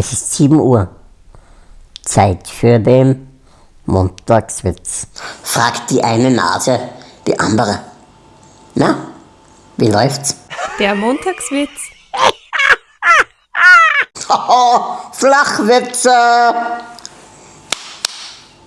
Es ist 7 Uhr. Zeit für den Montagswitz. Fragt die eine Nase die andere. Na, wie läuft's? Der Montagswitz. Flachwitze!